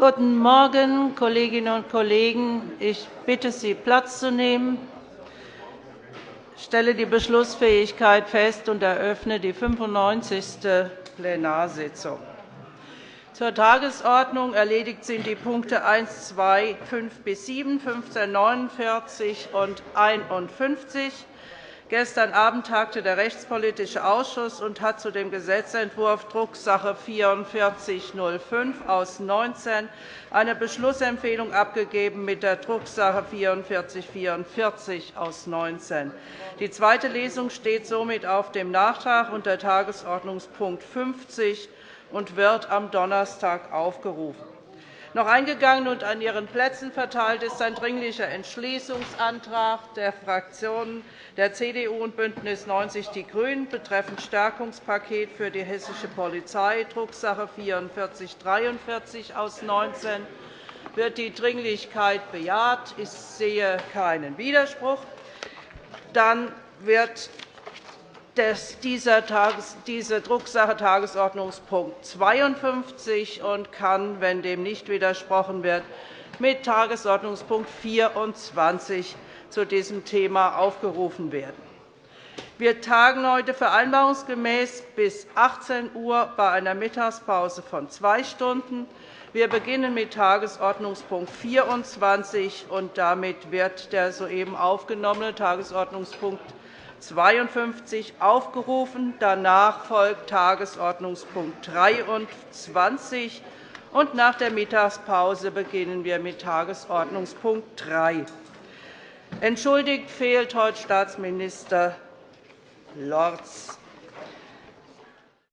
Guten Morgen, Kolleginnen und Kollegen. Ich bitte Sie, Platz zu nehmen. Ich stelle die Beschlussfähigkeit fest und eröffne die 95. Plenarsitzung. Zur Tagesordnung erledigt sind die Punkte 1, 2, 5 bis 7, 15, 49 und 51. Gestern Abend tagte der Rechtspolitische Ausschuss und hat zu dem Gesetzentwurf Drucksache 4405 aus 19 eine Beschlussempfehlung abgegeben mit der Drucksache 4444 aus 19. Die zweite Lesung steht somit auf dem Nachtrag unter Tagesordnungspunkt 50 und wird am Donnerstag aufgerufen. Noch eingegangen und an Ihren Plätzen verteilt ist ein Dringlicher Entschließungsantrag der Fraktionen der CDU und BÜNDNIS 90 die GRÜNEN betreffend Stärkungspaket für die hessische Polizei, Drucksache 19 /4443 aus 19. Wird die Dringlichkeit bejaht? Ich sehe keinen Widerspruch. Dann wird diese Drucksache Tagesordnungspunkt 52 und kann, wenn dem nicht widersprochen wird, mit Tagesordnungspunkt 24 zu diesem Thema aufgerufen werden. Wir tagen heute vereinbarungsgemäß bis 18 Uhr bei einer Mittagspause von zwei Stunden. Wir beginnen mit Tagesordnungspunkt 24, und damit wird der soeben aufgenommene Tagesordnungspunkt 52 aufgerufen. Danach folgt Tagesordnungspunkt 23. Und nach der Mittagspause beginnen wir mit Tagesordnungspunkt 3. Entschuldigt fehlt heute Staatsminister Lorz.